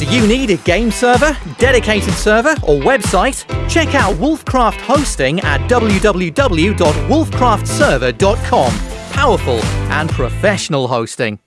Do you need a game server, dedicated server, or website? Check out Wolfcraft Hosting at www.wolfcraftserver.com. Powerful and professional hosting.